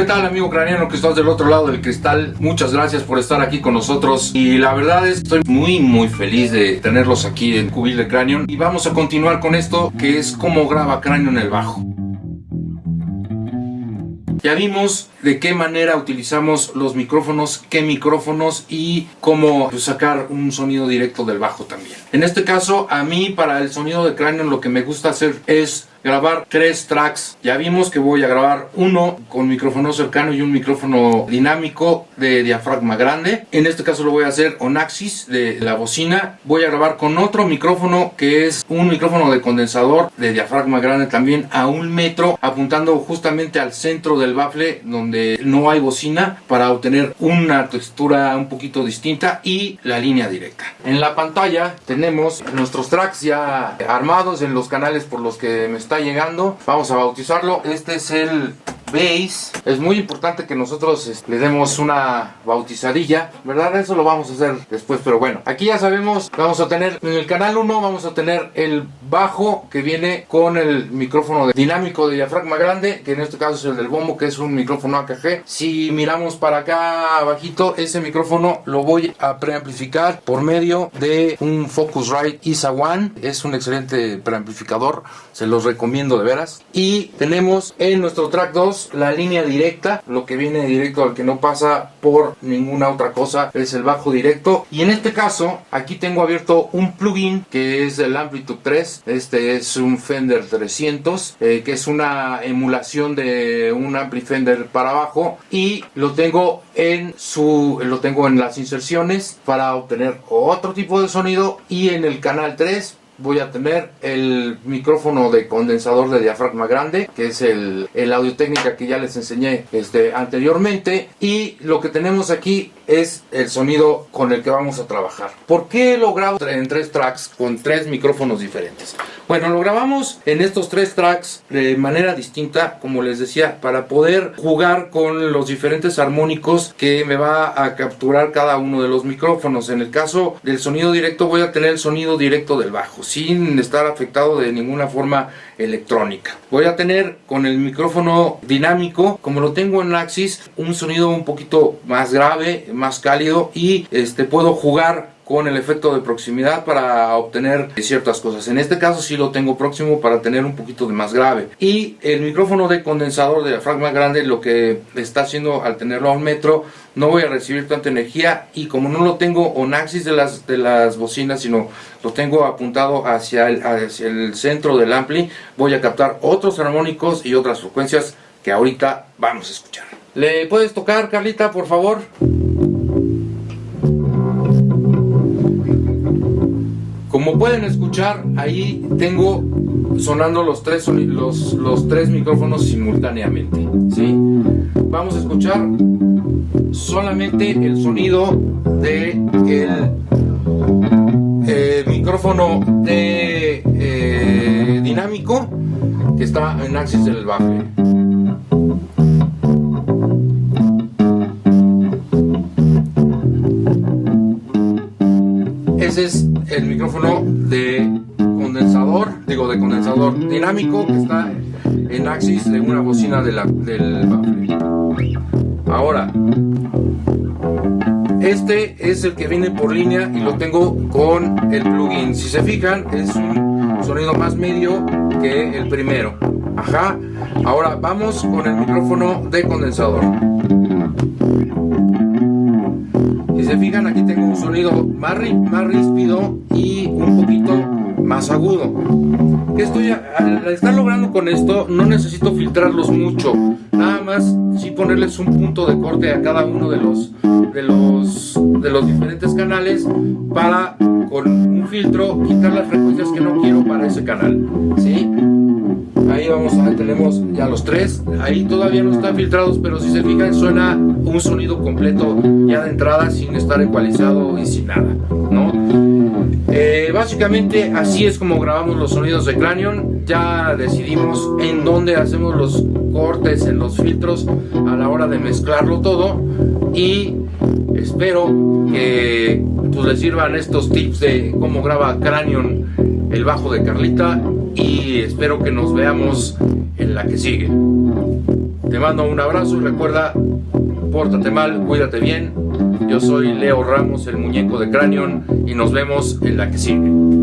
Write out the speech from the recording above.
¿Qué tal amigo craniano que estás del otro lado del cristal? Muchas gracias por estar aquí con nosotros y la verdad es que estoy muy muy feliz de tenerlos aquí en Cubil de Cranion y vamos a continuar con esto que es cómo graba Cranion el bajo. Ya vimos de qué manera utilizamos los micrófonos, qué micrófonos y cómo pues, sacar un sonido directo del bajo también. En este caso, a mí para el sonido de cráneo lo que me gusta hacer es grabar tres tracks. Ya vimos que voy a grabar uno con micrófono cercano y un micrófono dinámico de diafragma grande. En este caso lo voy a hacer on axis de la bocina. Voy a grabar con otro micrófono que es un micrófono de condensador de diafragma grande también a un metro apuntando justamente al centro del bafle donde no hay bocina para obtener una textura un poquito distinta y la línea directa. En la pantalla tenemos nuestros tracks ya armados en los canales por los que me está llegando. Vamos a bautizarlo. Este es el base. Es muy importante que nosotros este, le demos una bautizadilla, ¿verdad? Eso lo vamos a hacer después, pero bueno. Aquí ya sabemos, vamos a tener en el canal 1 vamos a tener el bajo que viene con el micrófono dinámico de diafragma grande, que en este caso es el del bombo, que es un micrófono AKG. Si miramos para acá abajito, ese micrófono lo voy a preamplificar por medio de un Focusrite ISA One. Es un excelente preamplificador, se los recomiendo de veras. Y tenemos en nuestro track 2 la línea directa, lo que viene directo al que no pasa por ninguna otra cosa es el bajo directo. Y en este caso, aquí tengo abierto un plugin que es el Amplitude 3. Este es un Fender 300, eh, que es una emulación de un Ampli Fender para abajo. Y lo tengo en su, lo tengo en las inserciones para obtener otro tipo de sonido. Y en el canal 3 voy a tener el micrófono de condensador de diafragma grande, que es el, el audio técnica que ya les enseñé este, anteriormente. Y lo que tenemos aquí es el sonido con el que vamos a trabajar. ¿Por qué lo grabo en tres tracks con tres micrófonos diferentes? Bueno, lo grabamos en estos tres tracks de manera distinta, como les decía, para poder jugar con los diferentes armónicos que me va a capturar cada uno de los micrófonos. En el caso del sonido directo voy a tener el sonido directo del bajo, sin estar afectado de ninguna forma electrónica. Voy a tener con el micrófono dinámico, como lo tengo en Axis, un sonido un poquito más grave, más cálido y este puedo jugar con el efecto de proximidad para obtener ciertas cosas. En este caso sí lo tengo próximo para tener un poquito de más grave. Y el micrófono de condensador de diafragma grande lo que está haciendo al tenerlo a un metro no voy a recibir tanta energía y como no lo tengo on axis de las, de las bocinas sino lo tengo apuntado hacia el, hacia el centro del ampli voy a captar otros armónicos y otras frecuencias que ahorita vamos a escuchar. ¿Le puedes tocar Carlita por favor? Como pueden escuchar, ahí tengo sonando los tres, los, los tres micrófonos simultáneamente. ¿sí? Vamos a escuchar solamente el sonido de el eh, micrófono de eh, dinámico que está en axis del bafle. Ese es el micrófono de condensador, digo de condensador dinámico que está en axis de una bocina de la, del bafle. Ahora, este es el que viene por línea y lo tengo con el plugin. Si se fijan, es un sonido más medio que el primero. Ajá. Ahora vamos con el micrófono de condensador. Si se fijan, aquí tengo un sonido más, más ríspido y un poquito más agudo. Estoy al estar logrando con esto, no necesito filtrarlos mucho. Nada más sí ponerles un punto de corte a cada uno de los de los de los diferentes canales para con un filtro quitar las frecuencias que no quiero para ese canal. ¿sí? Ahí vamos, tenemos ya los tres. Ahí todavía no están filtrados, pero si se fijan suena un sonido completo ya de entrada sin estar ecualizado y sin nada, ¿no? Eh, básicamente así es como grabamos los sonidos de Cranion. Ya decidimos en dónde hacemos los cortes en los filtros a la hora de mezclarlo todo. Y espero que pues, les sirvan estos tips de cómo graba Cranion el bajo de Carlita. Y espero que nos veamos en la que sigue. Te mando un abrazo y recuerda, pórtate mal, cuídate bien. Yo soy Leo Ramos, el muñeco de Cranion, y nos vemos en la que sigue.